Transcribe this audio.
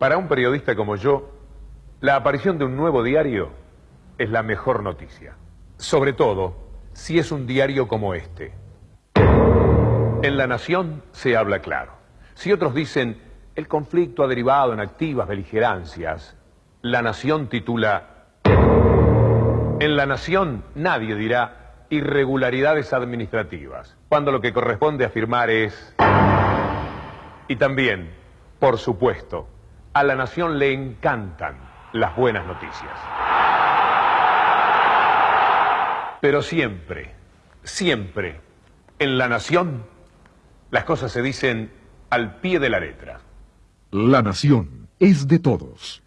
Para un periodista como yo, la aparición de un nuevo diario es la mejor noticia. Sobre todo, si es un diario como este. En La Nación se habla claro. Si otros dicen, el conflicto ha derivado en activas beligerancias, La Nación titula, en La Nación nadie dirá irregularidades administrativas, cuando lo que corresponde afirmar es... Y también, por supuesto, a La Nación le encantan las buenas noticias. Pero siempre, siempre, en La Nación, las cosas se dicen al pie de la letra. La nación es de todos.